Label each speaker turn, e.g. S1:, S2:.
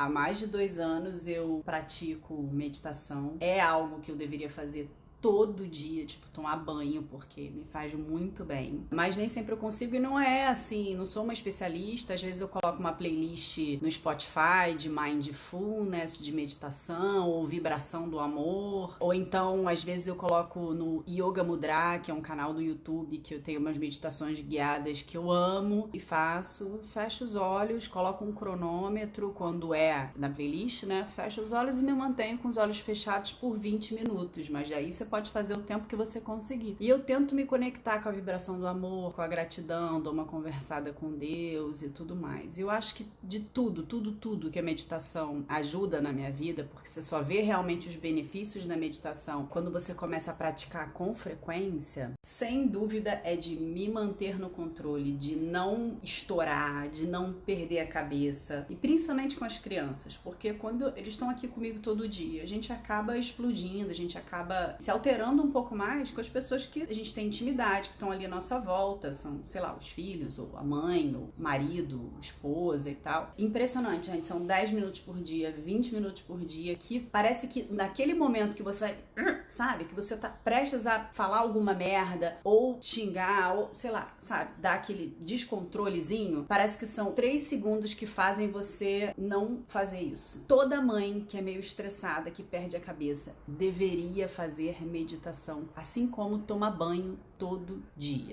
S1: Há mais de dois anos eu pratico meditação. É algo que eu deveria fazer todo dia, tipo, tomar banho, porque me faz muito bem. Mas nem sempre eu consigo e não é assim, não sou uma especialista. Às vezes eu coloco uma playlist no Spotify de mindfulness, de meditação, ou vibração do amor. Ou então, às vezes eu coloco no Yoga Mudra, que é um canal do YouTube que eu tenho umas meditações guiadas que eu amo e faço. Fecho os olhos, coloco um cronômetro quando é na playlist, né? Fecho os olhos e me mantenho com os olhos fechados por 20 minutos. Mas daí você pode fazer o tempo que você conseguir. E eu tento me conectar com a vibração do amor, com a gratidão, dou uma conversada com Deus e tudo mais. Eu acho que de tudo, tudo, tudo que a meditação ajuda na minha vida, porque você só vê realmente os benefícios da meditação quando você começa a praticar com frequência, sem dúvida é de me manter no controle, de não estourar, de não perder a cabeça. E principalmente com as crianças, porque quando eles estão aqui comigo todo dia, a gente acaba explodindo, a gente acaba se alterando um pouco mais com as pessoas que a gente tem intimidade, que estão ali à nossa volta, são, sei lá, os filhos, ou a mãe, ou o marido, esposa e tal. Impressionante, gente, são 10 minutos por dia, 20 minutos por dia, que parece que naquele momento que você vai, sabe, que você tá prestes a falar alguma merda, ou xingar, ou sei lá, sabe, dar aquele descontrolezinho, parece que são 3 segundos que fazem você não fazer isso. Toda mãe que é meio estressada, que perde a cabeça, deveria fazer meditação, assim como tomar banho todo dia.